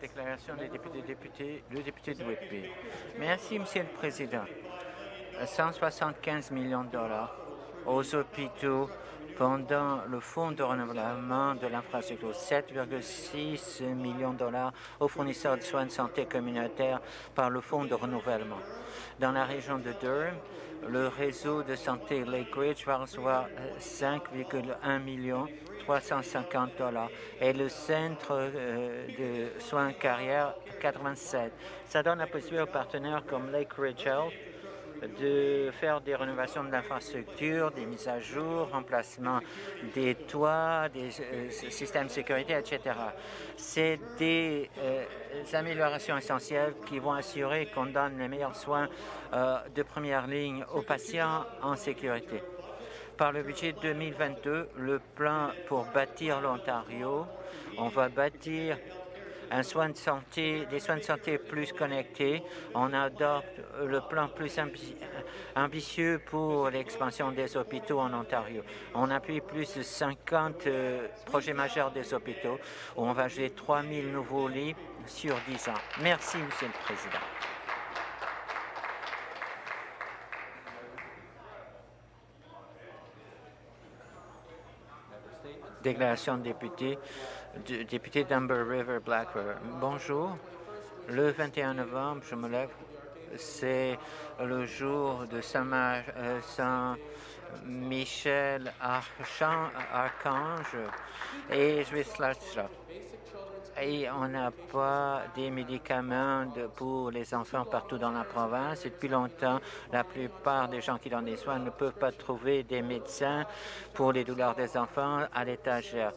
Déclaration des députés, députés, le député de Whitby. Merci, Monsieur le Président. 175 millions de dollars aux hôpitaux pendant le fonds de renouvellement de l'infrastructure, 7,6 millions de dollars aux fournisseurs de soins de santé communautaires par le fonds de renouvellement. Dans la région de Durham, le réseau de santé Lake Ridge va recevoir 5,1 millions 350 dollars et le centre euh, de soins carrière 87. Ça donne la possibilité aux partenaires comme Lake Ridge Health de faire des rénovations de l'infrastructure, des mises à jour, remplacement des toits, des euh, systèmes de sécurité, etc. C'est des euh, améliorations essentielles qui vont assurer qu'on donne les meilleurs soins de première ligne aux patients en sécurité. Par le budget 2022, le plan pour bâtir l'Ontario, on va bâtir un soin de santé, des soins de santé plus connectés. On adopte le plan plus ambitieux pour l'expansion des hôpitaux en Ontario. On appuie plus de 50 euh, projets majeurs des hôpitaux. On va ajouter 3 000 nouveaux lits sur 10 ans. Merci, Monsieur le Président. Déclaration de député, député d'Amber River, Black River. Bonjour. Le 21 novembre, je me lève. C'est le jour de Saint-Michel Saint Archange et je vais et on n'a pas des médicaments pour les enfants partout dans la province. Et depuis longtemps, la plupart des gens qui donnent des soins ne peuvent pas trouver des médecins pour les douleurs des enfants à l'étagère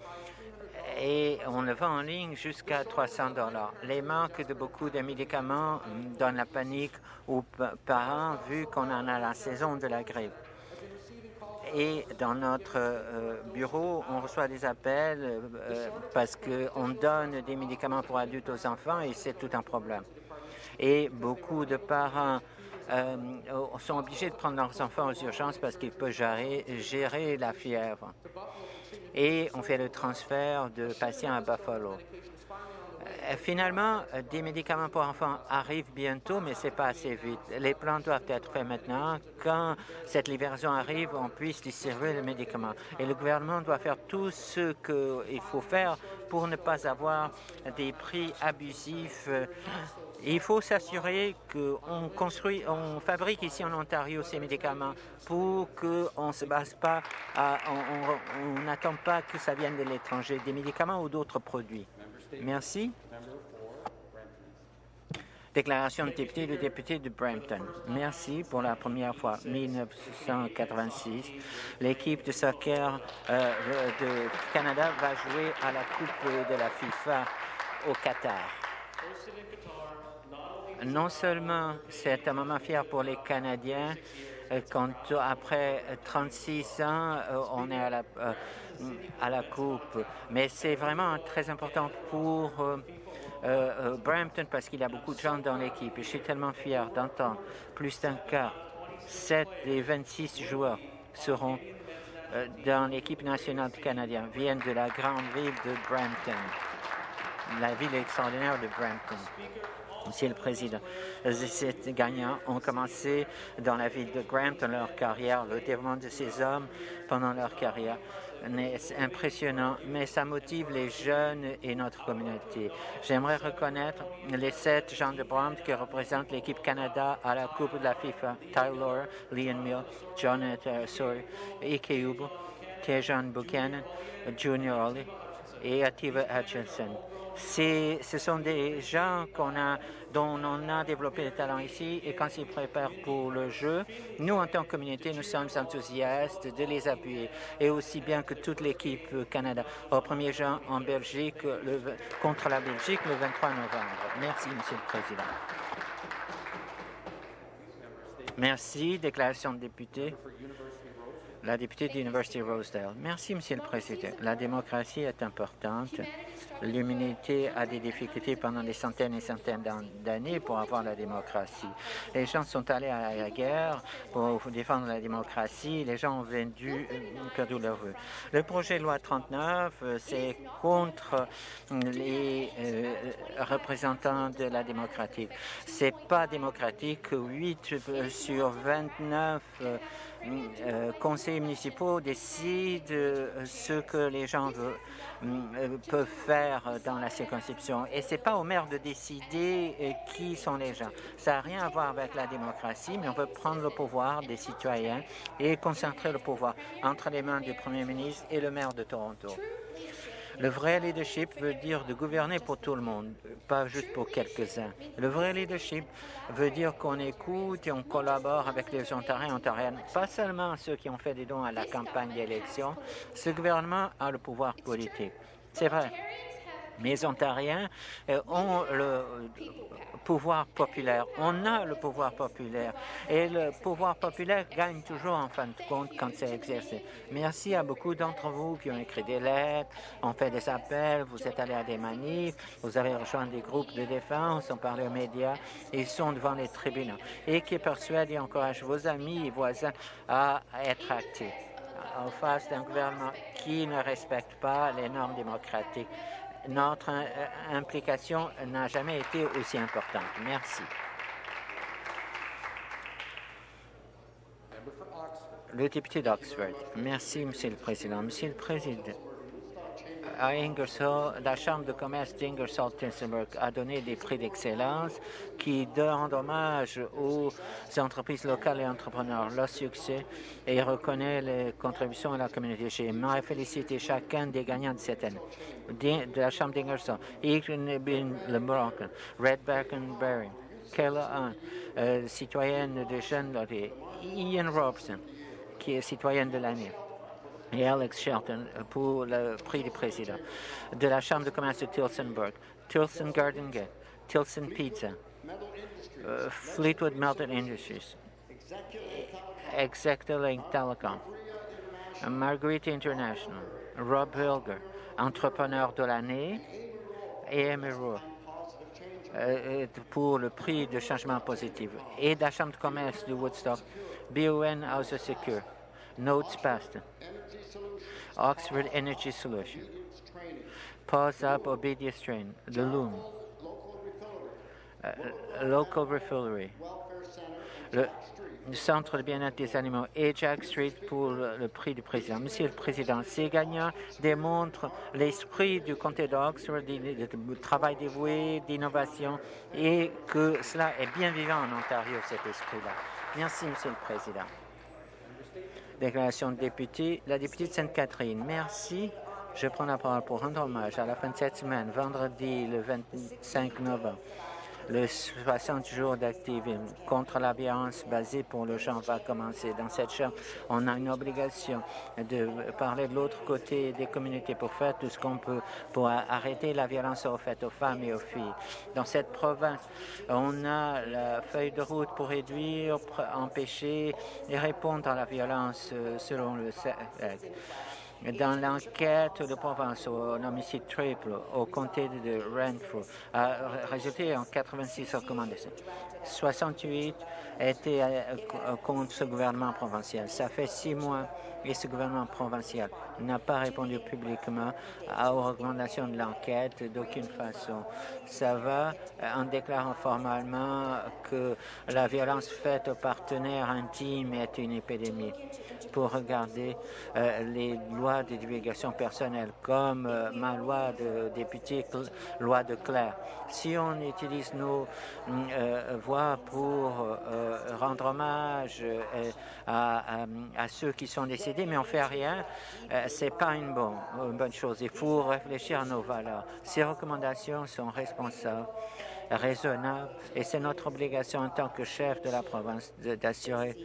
et on le vend en ligne jusqu'à 300 dollars. Les manques de beaucoup de médicaments donnent la panique aux parents vu qu'on en a la saison de la grippe et dans notre euh, bureau, on reçoit des appels euh, parce qu'on donne des médicaments pour adultes aux enfants et c'est tout un problème. Et beaucoup de parents euh, sont obligés de prendre leurs enfants aux urgences parce qu'ils peuvent gérer la fièvre. Et on fait le transfert de patients à Buffalo. Euh, finalement, euh, des médicaments pour enfants arrivent bientôt, mais ce n'est pas assez vite. Les plans doivent être faits maintenant. Quand cette livraison arrive, on puisse distribuer les médicaments. Et le gouvernement doit faire tout ce qu'il faut faire pour ne pas avoir des prix abusifs. Il faut s'assurer qu'on construit, on fabrique ici en Ontario ces médicaments pour qu'on ne se base pas, à, on n'attend pas que ça vienne de l'étranger, des médicaments ou d'autres produits. Merci. Déclaration de député, le député de Brampton. Merci pour la première fois, 1986. L'équipe de soccer euh, de Canada va jouer à la Coupe de la FIFA au Qatar. Non seulement c'est un moment fier pour les Canadiens, euh, quand après 36 ans, euh, on est à la, à la Coupe, mais c'est vraiment très important pour euh, euh, Brampton parce qu'il a beaucoup de gens dans l'équipe. Je suis tellement fier d'entendre plus d'un cas, 7 des 26 joueurs seront euh, dans l'équipe nationale canadienne, viennent de la grande ville de Brampton, la ville extraordinaire de Brampton. Monsieur le Président, ces gagnants ont commencé dans la ville de Brampton leur carrière, le développement de ces hommes pendant leur carrière c'est impressionnant, mais ça motive les jeunes et notre communauté. J'aimerais reconnaître les sept gens de Brampton qui représentent l'équipe Canada à la Coupe de la FIFA. Tyler, Liam Mill, Jonathan Sawyer, Ike Ubo, Tejan Buchanan, Junior Ollie et Ativa Hutchinson ce sont des gens a, dont on a développé le talent ici et quand ils préparent pour le jeu, nous, en tant que communauté, nous sommes enthousiastes de les appuyer et aussi bien que toute l'équipe Canada. Au premier jeu en Belgique, contre la Belgique, le 23 novembre. Merci, Monsieur le Président. Merci. Déclaration de député. La députée de l'Université Rosedale. Merci, Monsieur le Président. La démocratie est importante L'humanité a des difficultés pendant des centaines et centaines d'années pour avoir la démocratie. Les gens sont allés à la guerre pour défendre la démocratie. Les gens ont vendu, perdu leur vœu. Le projet de loi 39, euh, c'est contre les euh, représentants de la démocratie. C'est pas démocratique. 8 sur 29 euh, conseils municipaux décident euh, ce que les gens euh, peuvent faire dans la circonscription. Et ce n'est pas au maire de décider qui sont les gens. Ça n'a rien à voir avec la démocratie, mais on veut prendre le pouvoir des citoyens et concentrer le pouvoir entre les mains du premier ministre et le maire de Toronto. Le vrai leadership veut dire de gouverner pour tout le monde, pas juste pour quelques-uns. Le vrai leadership veut dire qu'on écoute et on collabore avec les Ontariens et Ontariennes, pas seulement ceux qui ont fait des dons à la campagne d'élection. Ce gouvernement a le pouvoir politique. C'est vrai. Les Ontariens euh, ont le pouvoir populaire. On a le pouvoir populaire. Et le pouvoir populaire gagne toujours en fin de compte quand c'est exercé. Merci à beaucoup d'entre vous qui ont écrit des lettres, ont fait des appels, vous êtes allés à des manifs, vous avez rejoint des groupes de défense, ont parlé aux médias, ils sont devant les tribunaux. Et qui persuadent et encouragent vos amis et voisins à être actifs. En face d'un gouvernement qui ne respecte pas les normes démocratiques notre euh, implication n'a jamais été aussi importante. Merci. Le député d'Oxford. Merci, Monsieur le Président. Monsieur le Président, à Ingersoll, la Chambre de commerce d'Ingersoll-Tinsenberg a donné des prix d'excellence qui rendent hommage aux entreprises locales et entrepreneurs, leur succès et reconnaît les contributions à la communauté. J'aimerais féliciter chacun des gagnants de cette année. De la Chambre d'Ingersoll, Egan LeBron, Red Berry, Kayla euh, citoyenne de Jeune Ian Robson, qui est citoyenne de l'année et Alex Shelton pour le prix du président de la Chambre de commerce de Tilsonburg, Tilson Garden Gate, Tilson Pizza, uh, Fleetwood Melted Industries, Executive Telecom, Margarita International, Rob Hilger, entrepreneur de l'année, et Emerald euh, pour le prix de changement positif, et de la Chambre de commerce de Woodstock, BON House Secure, Notes Past, Oxford Energy Solution, Pause Up Obedience Train, The Loom, uh, Local Refillery, le, Centre de bien-être des animaux Jack Street pour le, le, prix du président. Monsieur le Président, ces gagnants démontrent l'esprit du comté d'Oxford, du travail dévoué, d'innovation et que cela est bien vivant en Ontario, cet esprit-là. Merci, Monsieur le Président. Déclaration de député. La députée de Sainte-Catherine. Merci. Je prends la parole pour rendre hommage à la fin de cette semaine, vendredi le 25 novembre le 60 jours d'activisme contre la violence basée pour le genre va commencer. Dans cette chambre, on a une obligation de parler de l'autre côté des communautés pour faire tout ce qu'on peut pour arrêter la violence faite aux femmes et aux filles. Dans cette province, on a la feuille de route pour réduire, empêcher et répondre à la violence euh, selon le sexe dans l'enquête de province au homicide triple au comté de Renfrew a résulté en 86 recommandations. 68 étaient euh, contre ce gouvernement provincial. Ça fait six mois et ce gouvernement provincial n'a pas répondu publiquement aux recommandations de l'enquête d'aucune façon. Ça va euh, en déclarant formellement que la violence faite aux partenaires intimes est une épidémie pour regarder euh, les lois de divulgation personnelle, comme euh, ma loi de député, loi de Claire. Si on utilise nos euh, voix pour rendre hommage à, ceux qui sont décédés, mais on fait rien, c'est pas une, bon, une bonne chose. Il faut réfléchir à nos valeurs. Ces recommandations sont responsables raisonnables et c'est notre obligation en tant que chef de la province d'assurer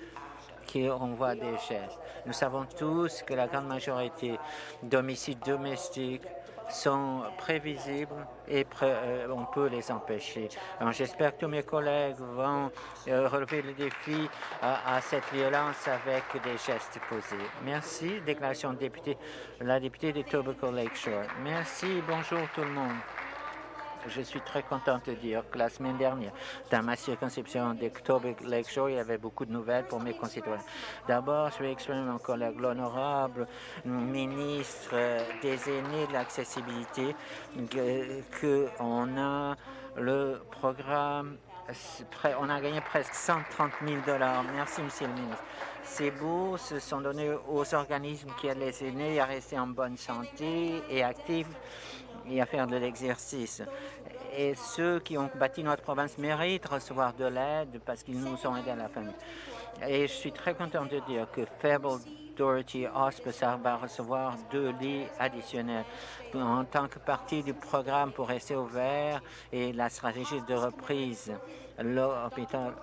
qu'on voit des gestes. Nous savons tous que la grande majorité d'homicides domestiques sont prévisibles et euh, on peut les empêcher. J'espère que tous mes collègues vont euh, relever le défi à, cette violence avec des gestes posés. Merci. Déclaration de député, la députée de Tobacco Lakeshore. Merci. Bonjour tout le monde. Je suis très contente de dire que la semaine dernière, dans ma circonscription d'Octobre Lakeshore, il y avait beaucoup de nouvelles pour mes concitoyens. D'abord, je vais exprimer mon collègue, l'honorable ministre des aînés de l'accessibilité, qu'on a le programme on a gagné presque 130 000 dollars. Merci, Monsieur le ministre. Ces bourses sont données aux organismes qui aident les aînés à rester en bonne santé et actifs et à faire de l'exercice. Et ceux qui ont bâti notre province méritent recevoir de l'aide parce qu'ils nous ont aidés à la famille. Et je suis très content de dire que Fable Authority Hospice va recevoir deux lits additionnels en tant que partie du programme pour rester ouvert et la stratégie de reprise. L'hôpital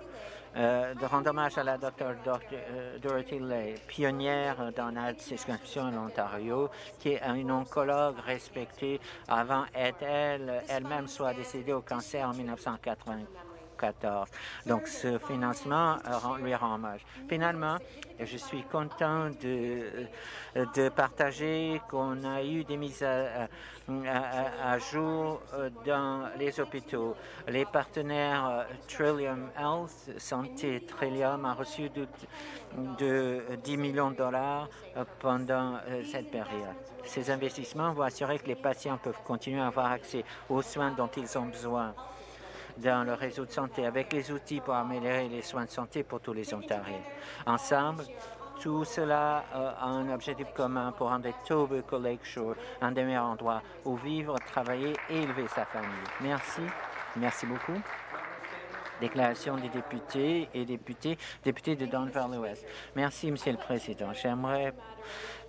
euh, de rendre hommage à la Dr. Euh, Dorothy Lay, pionnière dans la circonscription en Ontario, qui est une oncologue respectée avant elle elle-même soit décédée au cancer en 1980. Donc, ce financement lui rend hommage. Finalement, je suis content de, partager qu'on a eu des mises à, jour dans les hôpitaux. Les partenaires Trillium Health, Santé Trillium, a reçu de, de 10 millions de dollars pendant euh, cette période. Ces investissements vont assurer que les patients peuvent continuer à avoir accès aux soins dont ils ont besoin dans le réseau de santé avec les outils pour améliorer les soins de santé pour tous les Ontariens. Ensemble, tout cela a un objectif commun pour rendre Tobacco Lakeshore un des meilleurs endroits où vivre, travailler et élever sa famille. Merci. Merci beaucoup. Déclaration des députés et députés, députés de Don Valley Merci, Monsieur le Président. J'aimerais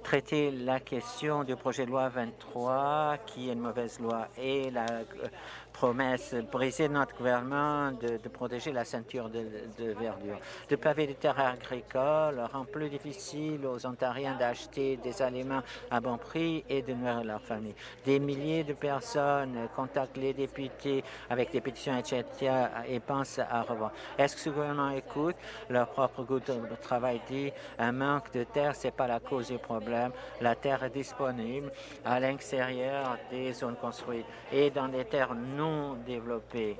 traiter la question du projet de loi 23, qui est une mauvaise loi, et la promesse brisée de notre gouvernement de, protéger la ceinture de, verdure. De paver des terres agricoles rend plus difficile aux Ontariens d'acheter des aliments à bon prix et de nourrir leur famille. Des milliers de personnes contactent les députés avec des pétitions, etc. et pensent à revoir. Est-ce que ce gouvernement écoute leur propre groupe de travail dit un manque de terre, c'est pas la cause du problème. La terre est disponible à l'extérieur des zones construites et dans des terres non développées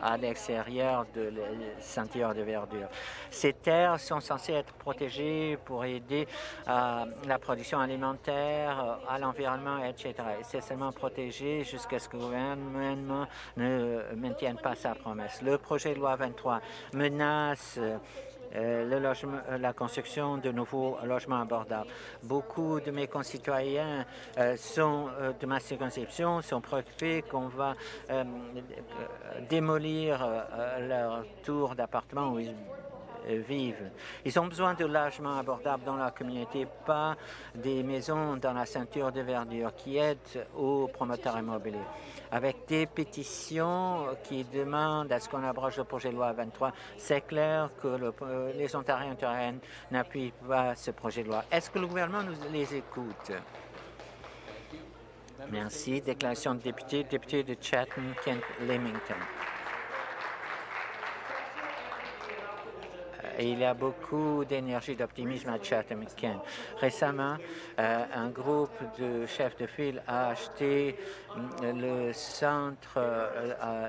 à l'extérieur de ceinture de verdure. Ces terres sont censées être protégées pour aider à la production alimentaire, à l'environnement, etc. C'est seulement protégé jusqu'à ce que le gouvernement ne maintienne pas sa promesse. Le projet de loi 23 menace euh, le logement, euh, la construction de nouveaux logements abordables. Beaucoup de mes concitoyens euh, sont, de ma circonscription sont préoccupés qu'on va démolir leur tour d'appartement vivent. Ils ont besoin de logements abordables dans la communauté, pas des maisons dans la ceinture de verdure qui aident aux promoteurs immobiliers avec des pétitions qui demandent à ce qu'on abroge le projet de loi 23. C'est clair que euh, les Ontariens et Ontariennes n'appuient pas ce projet de loi. Est-ce que le gouvernement nous les écoute? Merci. Déclaration de député, député de Chatham-Kent-Leamington. il y a beaucoup d'énergie, d'optimisme à Chatham-Kent. Récemment, euh, un groupe de chefs de file a acheté mm, le centre, euh,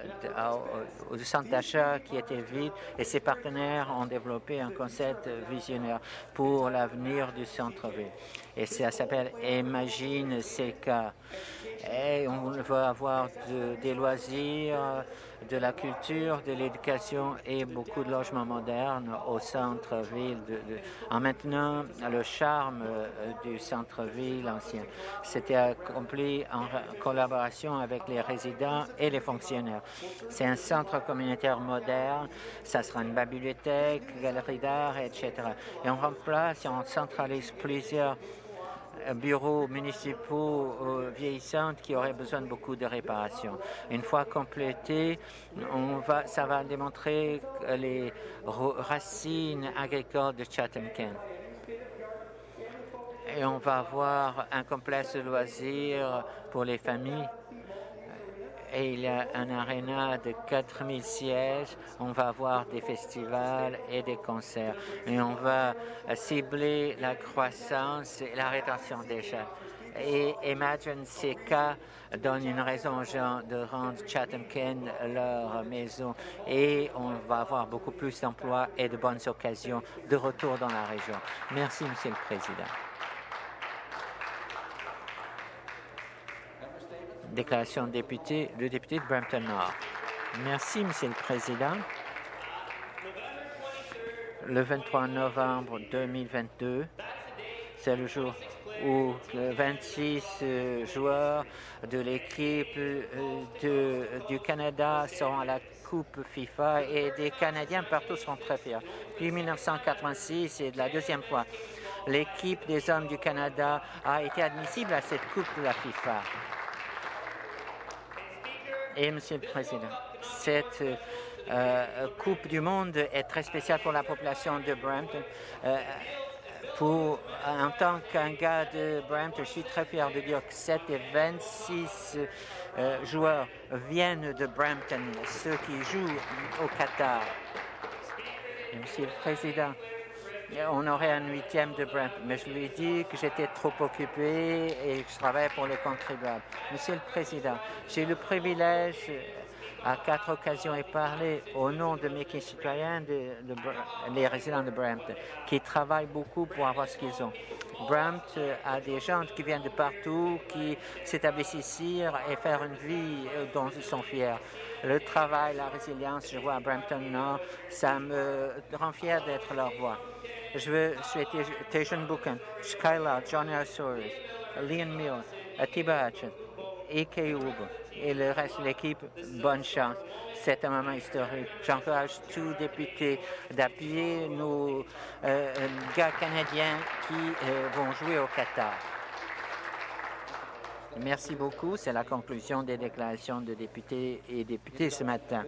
centre d'achat qui était vide et ses partenaires ont développé un concept visionnaire pour l'avenir du centre-ville. Et ça s'appelle Imagine CK. Et on veut avoir des loisirs, de la culture, de l'éducation et beaucoup de logements modernes au centre-ville, en maintenant le charme euh, du centre-ville ancien. C'était accompli en collaboration avec les résidents et les fonctionnaires. C'est un centre communautaire moderne, ça sera une bibliothèque, galerie d'art, etc. Et on remplace on centralise plusieurs bureaux municipaux euh, vieillissants qui auraient besoin de beaucoup de réparations. Une fois complété, on va, ça va démontrer les racines agricoles de Chatham-Kent. et on va avoir un complexe de loisirs pour les familles et il y a un aréna de 4000 sièges. On va avoir des festivals et des concerts. Et on va cibler la croissance et la rétention des gens. Et Imagine CK donne une raison aux gens de rendre Chatham-Kent leur maison et on va avoir beaucoup plus d'emplois et de bonnes occasions de retour dans la région. Merci, Monsieur le Président. Déclaration de député, le député de Brampton Nord. Merci, Monsieur le Président. Le 23 novembre 2022, c'est le jour où 26 euh, joueurs de l'équipe euh, du Canada seront à la Coupe FIFA et des Canadiens partout seront très fiers. Puis 1986, c'est la deuxième fois. L'équipe des hommes du Canada a été admissible à cette Coupe de la FIFA. Et, Monsieur le Président, cette euh, Coupe du Monde est très spéciale pour la population de Brampton. Euh, en tant qu'un gars de Brampton, je suis très fier de dire que 7 et 26 euh, joueurs viennent de Brampton, ceux qui jouent au Qatar. Monsieur le Président, on aurait un huitième de Brampton, mais je lui ai dit que j'étais trop occupé et que je travaillais pour les contribuables. Monsieur le Président, j'ai le privilège à quatre occasions et parler au nom de mes concitoyens, les résidents de Brampton, qui travaillent beaucoup pour avoir ce qu'ils ont. Brampton a des gens qui viennent de partout, qui s'établissent ici et faire une vie euh, dont ils sont fiers. Le travail, la résilience, je vois à Brampton Nord, ça me rend fier d'être leur voix. Je veux souhaiter Tejan Buchan, Skylar, John Arsoris, Liam Mill, Atiba Hatchet, Ike Ugo et le reste de l'équipe, bonne chance. C'est un moment historique. J'encourage tous députés d'appuyer nos euh, gars canadiens qui euh, vont jouer au Qatar. Merci beaucoup. C'est la conclusion des déclarations de députés et députés ce matin.